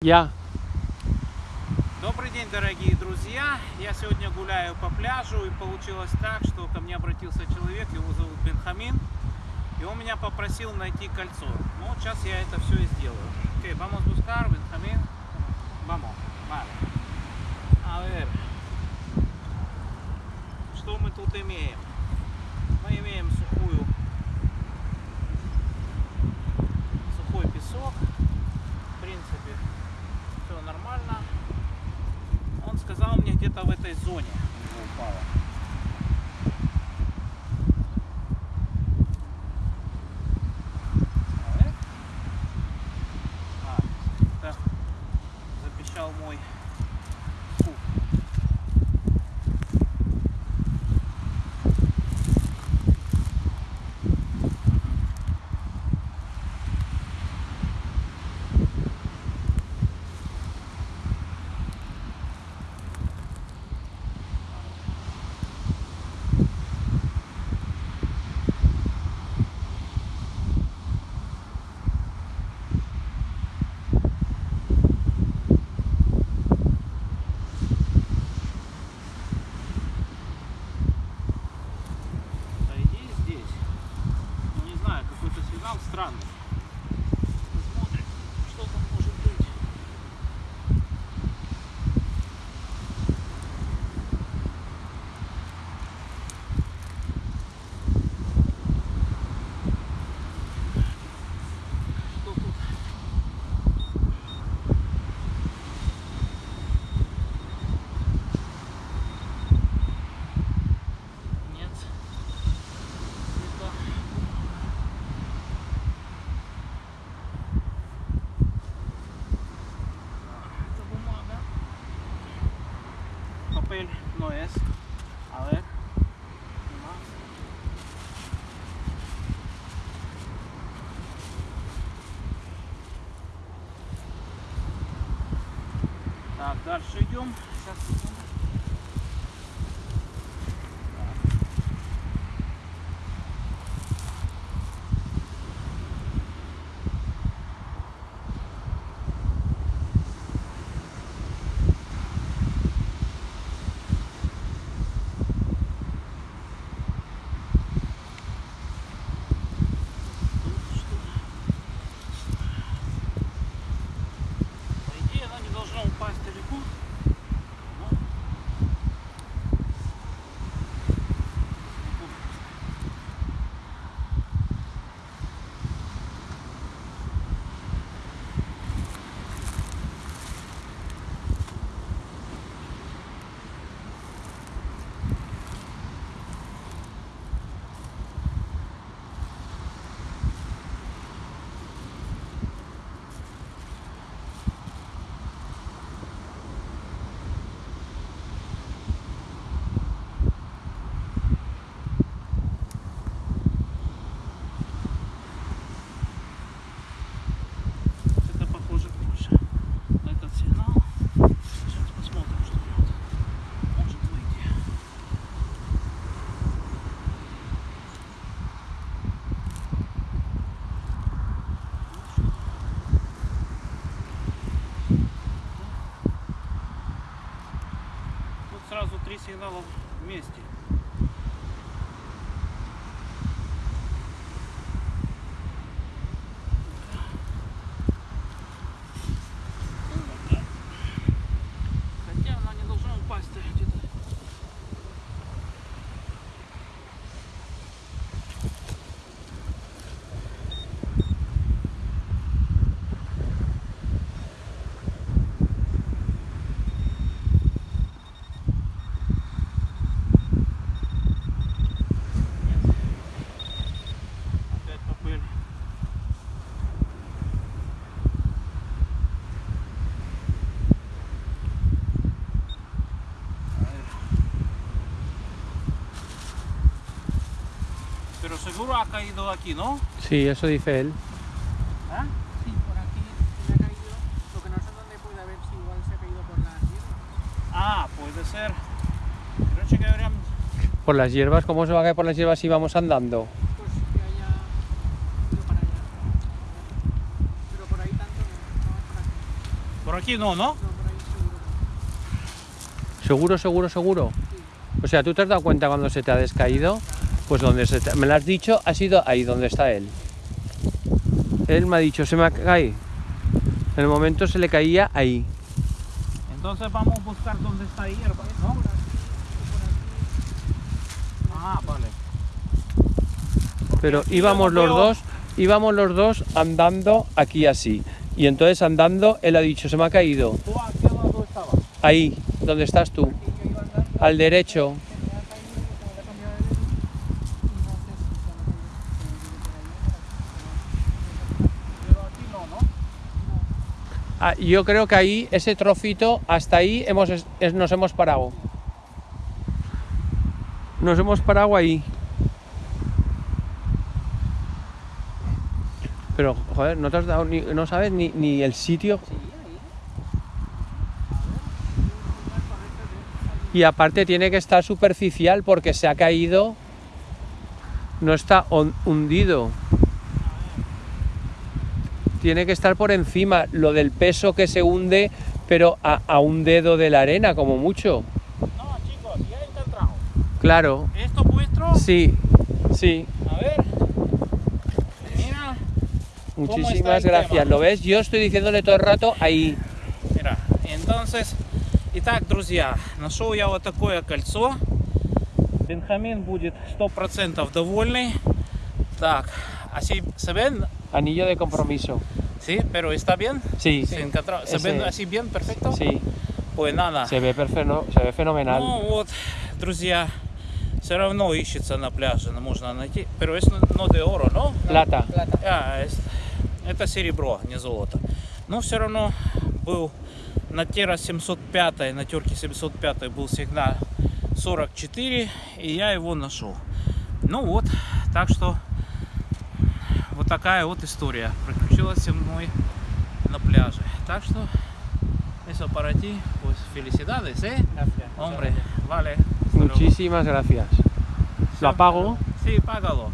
Я. Добрый день, дорогие друзья! Я сегодня гуляю по пляжу и получилось так, что ко мне обратился человек, его зовут Бенхамин, и он меня попросил найти кольцо. Ну, вот сейчас я это все и сделаю. Окей, vamos buscar, Бенхамин. Vamos, vale. A ver. Что мы тут имеем? Мы имеем сухую сухой песок. В принципе, все нормально. Он сказал мне где-то в этой зоне у сигнал Так, дальше идем. Сейчас сигналов вместе. Pero seguro ha caído aquí, ¿no? Sí, eso dice él. ¿Ah? Sí, por aquí se ha caído. Lo que no sé dónde puede haber si igual se ha caído por las hierbas. Ah, puede ser. Creo que deberían... Por las hierbas, ¿cómo se va a caer por las hierbas si vamos andando? Pues que haya ido para allá. Pero por ahí tanto no, por aquí. Por aquí no, ¿no? No, por ahí seguro. Seguro, seguro, seguro. O sea, ¿tú te has dado cuenta cuando se te ha descaído? Pues donde se me lo has dicho, ha sido ahí donde está él. Él me ha dicho, se me cae. En el momento se le caía ahí. Entonces vamos a buscar dónde está hierba, ¿no? Ah, vale. Pero íbamos los dos, íbamos los dos andando aquí así. Y entonces andando, él ha dicho, se me ha caído. Ahí, donde estás tú. Al derecho. se me ha caído, como le he cambiado de dedo, y no sé si se me ha caído, se me ha caído por ahí, Pero aquí no, ¿no? Ah, yo creo que ahí, ese trocito, hasta ahí hemos, es- nos hemos parado. Nos hemos parado ahí. Pero, joder, no te has dado ni, no sabes ni, ni el sitio. Sí, ahí. Y aparte tiene que estar superficial porque se ha caído. No está hundido Tiene que estar por encima. Lo del peso que se hunde, pero a, a un dedo de la arena, como mucho. No, chicos, ya he encontrado. Claro. ¿Esto vuestro? Sí, sí. A ver. Mira, está Muchísimas el gracias. tema? ¿Lo ves? Yo estoy diciéndole todo el rato ahí. Мира. Entonces, итак, друзья, нашел я вот такое кольцо. Бенхамин будет 100% довольный. Так, así se ven, Anillo de compromiso. sí, pero está bien. Sí, Se, encontró- ¿se Ese- ven así bien, perfecto. sí. Pues nada. Se ve, perfecto, se ve fenomenal. Ну вот, друзья, все равно ищется на пляже, но можно найти. Pero es no de oro, ¿no? Plata. Plata. А, es- это серебро, не золото. Но все равно был на Тера 705, на терке 705 был сигнал 44, и я его нашел. Ну вот, так что вот такая вот история приключилась со мной на пляже. Так что eso para ti, pues felicidades, ¿eh? Gracias. Hombre, vale. Muchísimas gracias. Lo apago. Sí, págalo.